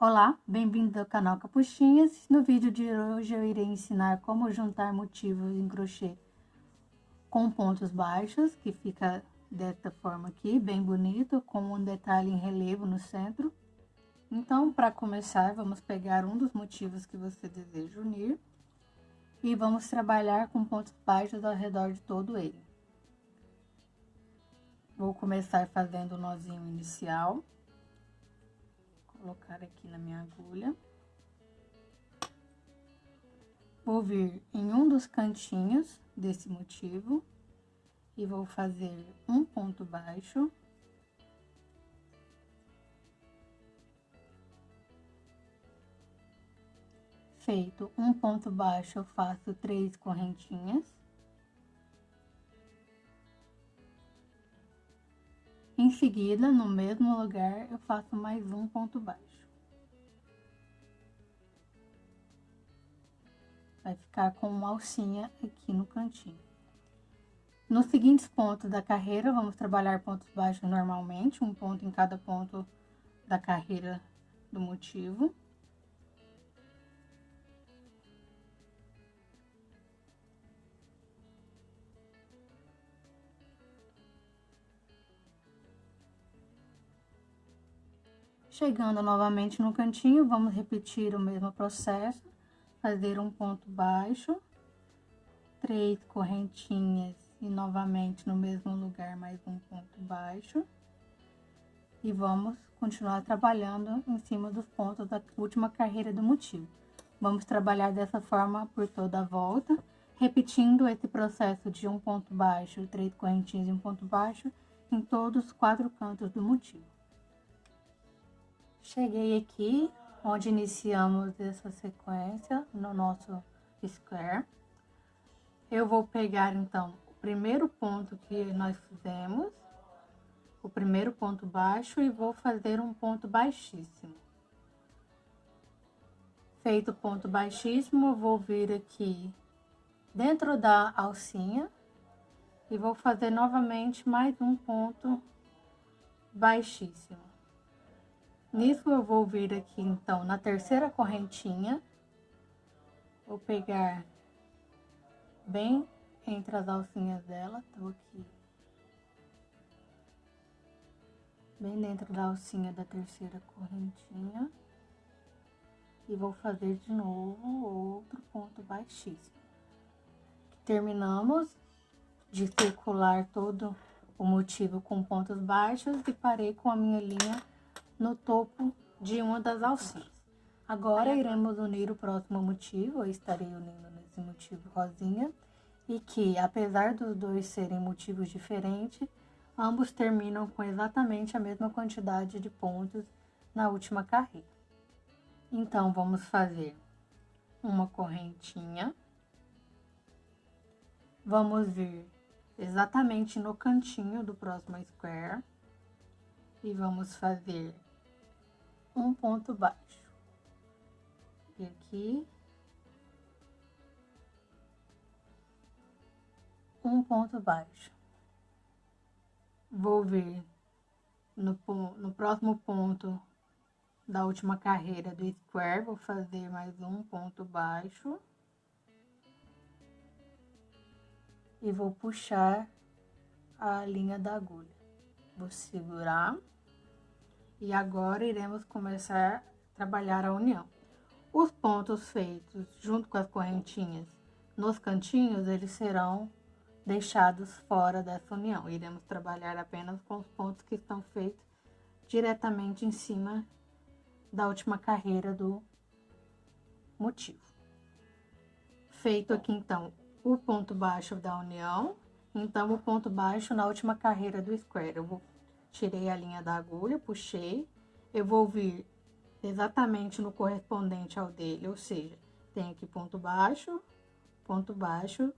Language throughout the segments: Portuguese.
Olá, bem-vindo ao canal Capuchinhas. No vídeo de hoje eu irei ensinar como juntar motivos em crochê com pontos baixos, que fica desta forma aqui, bem bonito, com um detalhe em relevo no centro. Então, para começar, vamos pegar um dos motivos que você deseja unir e vamos trabalhar com pontos baixos ao redor de todo ele. Vou começar fazendo o nozinho inicial colocar aqui na minha agulha. Vou vir em um dos cantinhos desse motivo e vou fazer um ponto baixo. Feito um ponto baixo, eu faço três correntinhas. Em seguida, no mesmo lugar, eu faço mais um ponto baixo. Vai ficar com uma alcinha aqui no cantinho. Nos seguintes pontos da carreira, vamos trabalhar pontos baixos normalmente, um ponto em cada ponto da carreira do motivo. Chegando novamente no cantinho, vamos repetir o mesmo processo, fazer um ponto baixo, três correntinhas e novamente no mesmo lugar mais um ponto baixo. E vamos continuar trabalhando em cima dos pontos da última carreira do motivo. Vamos trabalhar dessa forma por toda a volta, repetindo esse processo de um ponto baixo, três correntinhas e um ponto baixo em todos os quatro cantos do motivo. Cheguei aqui, onde iniciamos essa sequência no nosso square. Eu vou pegar, então, o primeiro ponto que nós fizemos, o primeiro ponto baixo, e vou fazer um ponto baixíssimo. Feito o ponto baixíssimo, eu vou vir aqui dentro da alcinha e vou fazer novamente mais um ponto baixíssimo. Nisso, eu vou vir aqui, então, na terceira correntinha. Vou pegar bem entre as alcinhas dela, tô aqui. Bem dentro da alcinha da terceira correntinha. E vou fazer de novo outro ponto baixíssimo. Terminamos de circular todo o motivo com pontos baixos e parei com a minha linha no topo de uma das alcinhas. Agora, iremos unir o próximo motivo, eu estarei unindo nesse motivo rosinha, e que, apesar dos dois serem motivos diferentes, ambos terminam com exatamente a mesma quantidade de pontos na última carreira. Então, vamos fazer uma correntinha, vamos vir exatamente no cantinho do próximo square, e vamos fazer um ponto baixo. E aqui. Um ponto baixo. Vou vir no, no próximo ponto da última carreira do square, vou fazer mais um ponto baixo. E vou puxar a linha da agulha. Vou segurar. E agora iremos começar a trabalhar a união. Os pontos feitos junto com as correntinhas nos cantinhos, eles serão deixados fora dessa união. Iremos trabalhar apenas com os pontos que estão feitos diretamente em cima da última carreira do motivo. Feito aqui, então, o ponto baixo da união, então, o ponto baixo na última carreira do square. Eu vou tirei a linha da agulha, puxei, eu vou vir exatamente no correspondente ao dele, ou seja, tem aqui ponto baixo, ponto baixo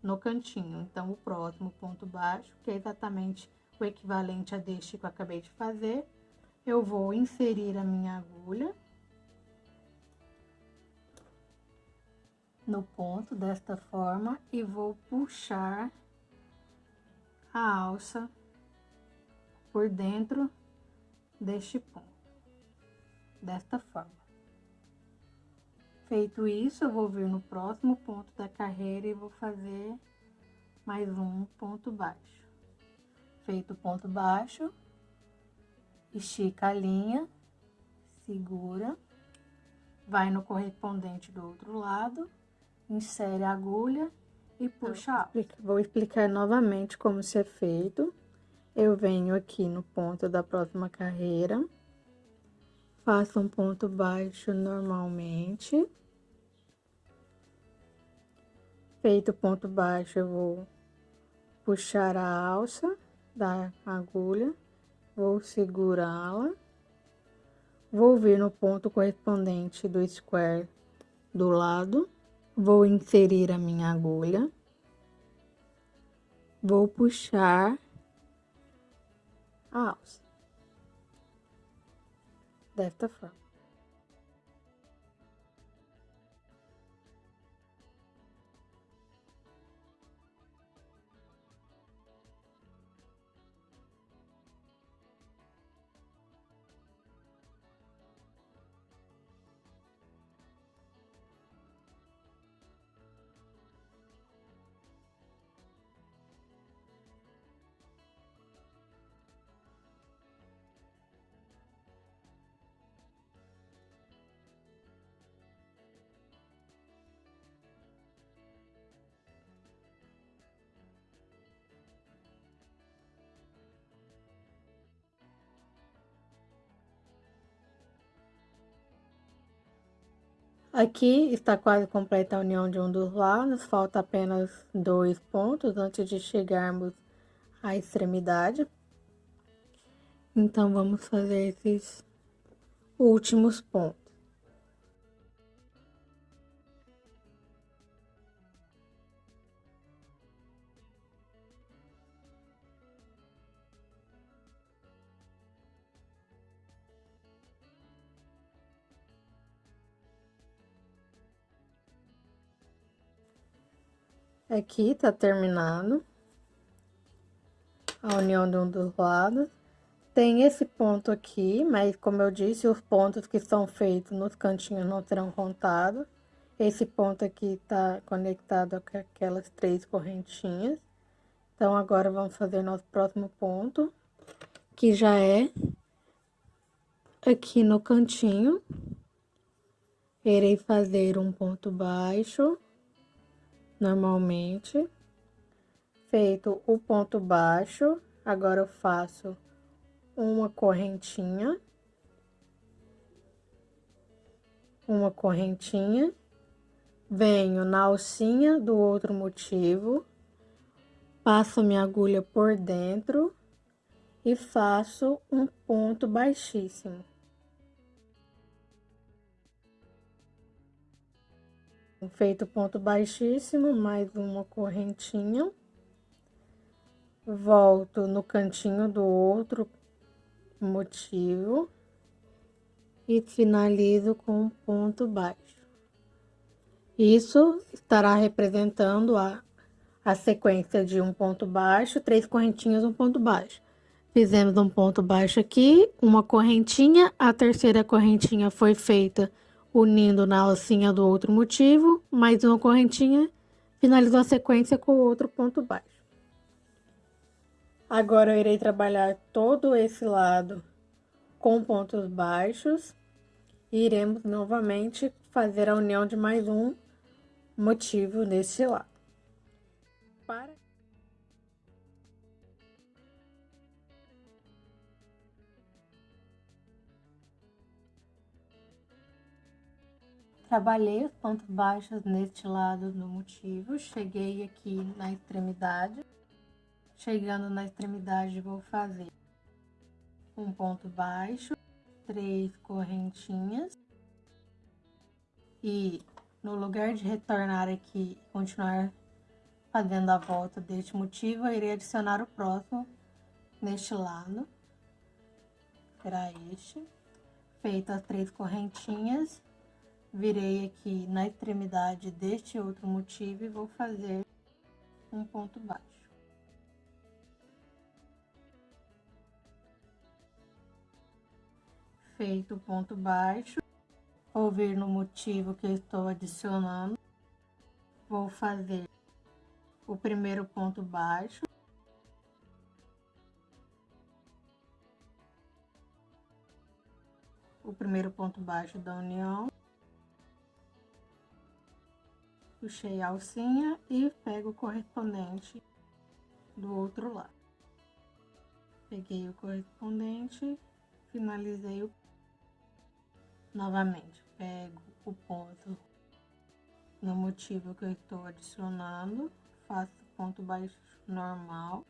no cantinho. Então, o próximo ponto baixo, que é exatamente o equivalente a deste que eu acabei de fazer, eu vou inserir a minha agulha. no ponto desta forma e vou puxar a alça por dentro deste ponto, desta forma. Feito isso, eu vou vir no próximo ponto da carreira e vou fazer mais um ponto baixo. Feito o ponto baixo, estica a linha, segura, vai no correspondente do outro lado, insere a agulha e puxa Vou explicar novamente como isso é feito. Eu venho aqui no ponto da próxima carreira, faço um ponto baixo normalmente. Feito o ponto baixo, eu vou puxar a alça da agulha, vou segurá-la, vou vir no ponto correspondente do square do lado, vou inserir a minha agulha, vou puxar a alça desta forma. Aqui está quase completa a união de um dos lados, falta apenas dois pontos antes de chegarmos à extremidade. Então, vamos fazer esses últimos pontos. Aqui tá terminado a união de um dos lados. Tem esse ponto aqui, mas como eu disse, os pontos que são feitos nos cantinhos não serão contados. Esse ponto aqui tá conectado com aquelas três correntinhas. Então, agora vamos fazer nosso próximo ponto, que já é aqui no cantinho. Irei fazer um ponto baixo normalmente. Feito o ponto baixo, agora eu faço uma correntinha. Uma correntinha. Venho na alcinha do outro motivo, passo minha agulha por dentro e faço um ponto baixíssimo. Feito ponto baixíssimo, mais uma correntinha. Volto no cantinho do outro motivo e finalizo com um ponto baixo. Isso estará representando a, a sequência de um ponto baixo, três correntinhas, um ponto baixo. Fizemos um ponto baixo aqui, uma correntinha, a terceira correntinha foi feita unindo na alcinha do outro motivo, mais uma correntinha, finalizou a sequência com outro ponto baixo. Agora, eu irei trabalhar todo esse lado com pontos baixos e iremos novamente fazer a união de mais um motivo nesse lado. Para Trabalhei os pontos baixos neste lado do motivo, cheguei aqui na extremidade. Chegando na extremidade, vou fazer um ponto baixo, três correntinhas. E no lugar de retornar aqui e continuar fazendo a volta deste motivo, eu irei adicionar o próximo neste lado. Será este. Feito as três correntinhas, virei aqui na extremidade deste outro motivo e vou fazer um ponto baixo. Feito o ponto baixo, vou vir no motivo que estou adicionando, vou fazer o primeiro ponto baixo, o primeiro ponto baixo da união, puxei a alcinha e pego o correspondente do outro lado. Peguei o correspondente, finalizei o... novamente, pego o ponto no motivo que eu estou adicionando, faço ponto baixo normal,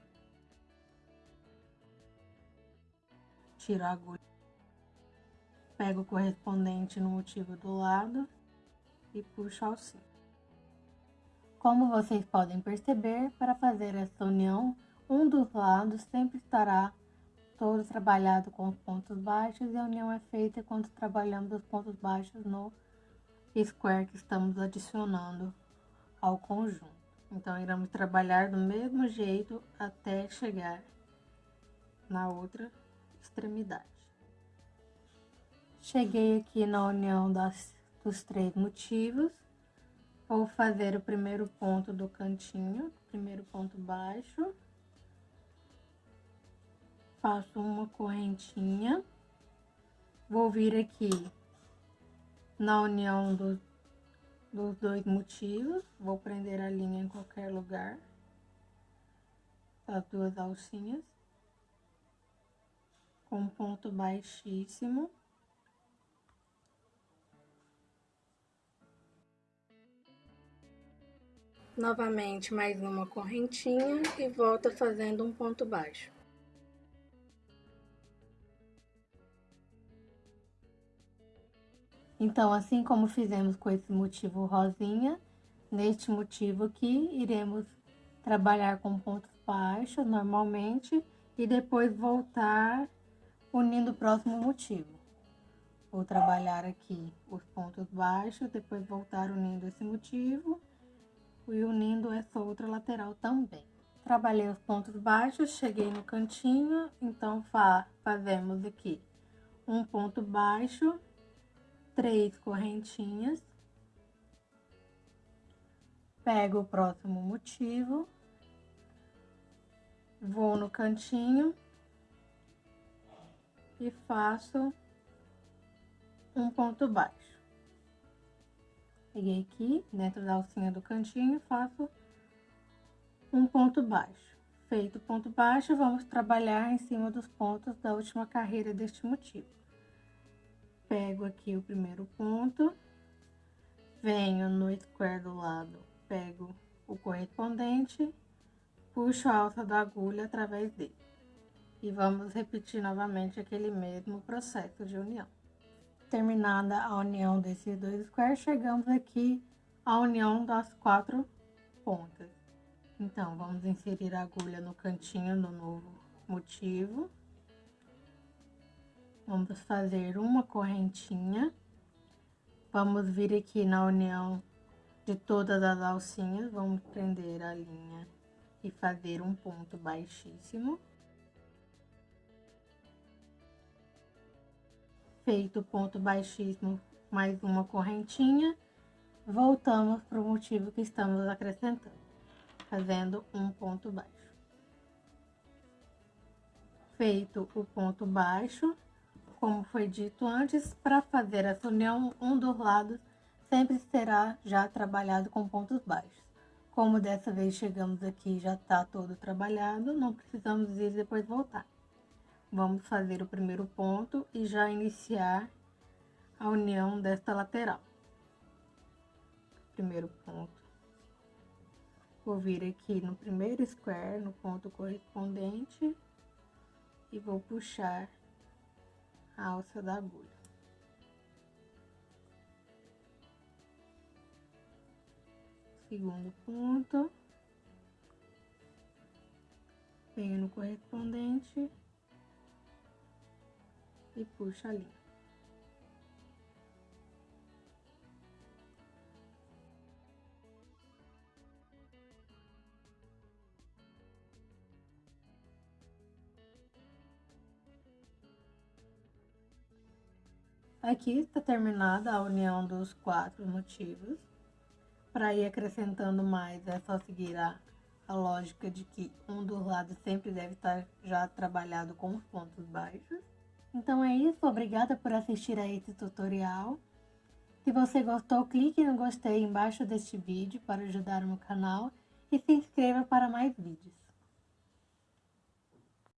tiro a agulha, pego o correspondente no motivo do lado e puxo a alcinha. Como vocês podem perceber, para fazer essa união, um dos lados sempre estará todo trabalhado com os pontos baixos e a união é feita quando trabalhamos os pontos baixos no square que estamos adicionando ao conjunto. Então, iremos trabalhar do mesmo jeito até chegar na outra extremidade. Cheguei aqui na união das, dos três motivos. Vou fazer o primeiro ponto do cantinho, primeiro ponto baixo. Faço uma correntinha. Vou vir aqui na união do, dos dois motivos, vou prender a linha em qualquer lugar, as duas alcinhas, com ponto baixíssimo. Novamente mais uma correntinha e volta fazendo um ponto baixo. Então, assim como fizemos com esse motivo rosinha, neste motivo aqui, iremos trabalhar com pontos baixos normalmente e depois voltar unindo o próximo motivo. Vou trabalhar aqui os pontos baixos, depois voltar unindo esse motivo e unindo essa outra lateral também. Trabalhei os pontos baixos, cheguei no cantinho, então fa fazemos aqui um ponto baixo três correntinhas, pego o próximo motivo, vou no cantinho e faço um ponto baixo. Peguei aqui, dentro da alcinha do cantinho, faço um ponto baixo. Feito o ponto baixo, vamos trabalhar em cima dos pontos da última carreira deste motivo pego aqui o primeiro ponto, venho no square do lado, pego o correspondente, puxo a alça da agulha através dele. E vamos repetir novamente aquele mesmo processo de união. Terminada a união desses dois squares, chegamos aqui à união das quatro pontas. Então, vamos inserir a agulha no cantinho do novo motivo. Vamos fazer uma correntinha. Vamos vir aqui na união de todas as alcinhas, vamos prender a linha e fazer um ponto baixíssimo. Feito o ponto baixíssimo, mais uma correntinha, voltamos para o motivo que estamos acrescentando, fazendo um ponto baixo. Feito o ponto baixo, como foi dito antes, para fazer essa união, um dos lados sempre será já trabalhado com pontos baixos. Como dessa vez chegamos aqui já está todo trabalhado, não precisamos ir depois voltar. Vamos fazer o primeiro ponto e já iniciar a união desta lateral. Primeiro ponto. Vou vir aqui no primeiro square, no ponto correspondente, e vou puxar a alça da agulha. Segundo ponto. Venho no correspondente e puxa ali. Aqui está terminada a união dos quatro motivos. Para ir acrescentando mais, é só seguir a, a, lógica de que um dos lados sempre deve estar já trabalhado com os pontos baixos. Então é isso, obrigada por assistir a esse tutorial. Se você gostou, clique no gostei embaixo deste vídeo para ajudar o meu canal e se inscreva para mais vídeos.